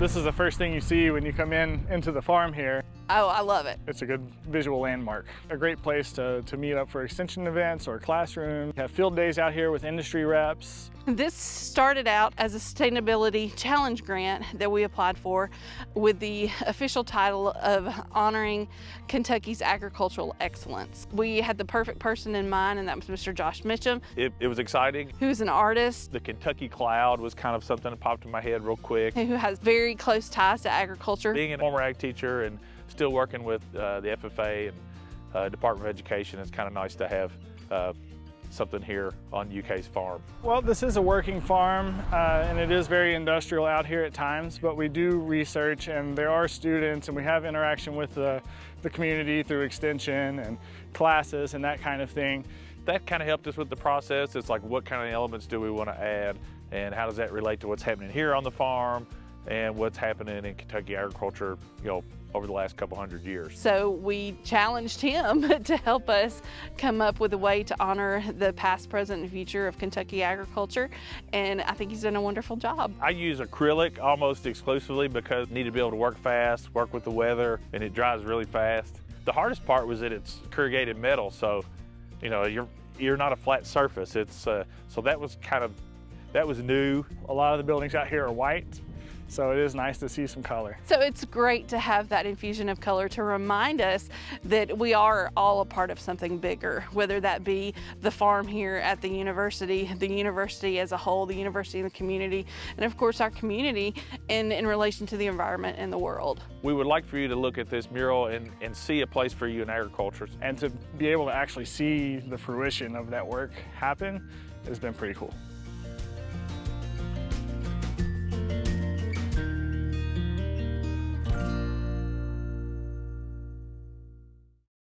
This is the first thing you see when you come in into the farm here. Oh, I love it. It's a good visual landmark. A great place to, to meet up for extension events or classroom. Have field days out here with industry reps. This started out as a sustainability challenge grant that we applied for with the official title of honoring Kentucky's agricultural excellence. We had the perfect person in mind and that was Mr. Josh Mitchum. It, it was exciting. Who's an artist. The Kentucky cloud was kind of something that popped in my head real quick. Who has very close ties to agriculture. Being a former ag teacher and still working with uh, the FFA and uh, Department of Education, it's kind of nice to have uh, something here on UK's farm. Well, this is a working farm uh, and it is very industrial out here at times, but we do research and there are students and we have interaction with the, the community through extension and classes and that kind of thing. That kind of helped us with the process. It's like what kind of elements do we want to add and how does that relate to what's happening here on the farm and what's happening in Kentucky agriculture, you know, over the last couple hundred years. So we challenged him to help us come up with a way to honor the past, present, and future of Kentucky agriculture. And I think he's done a wonderful job. I use acrylic almost exclusively because I need to be able to work fast, work with the weather, and it dries really fast. The hardest part was that it's corrugated metal, so you know you're you're not a flat surface. It's uh, so that was kind of that was new. A lot of the buildings out here are white, so it is nice to see some color. So it's great to have that infusion of color to remind us that we are all a part of something bigger, whether that be the farm here at the university, the university as a whole, the university and the community, and of course our community in, in relation to the environment and the world. We would like for you to look at this mural and, and see a place for you in agriculture. And to be able to actually see the fruition of that work happen has been pretty cool.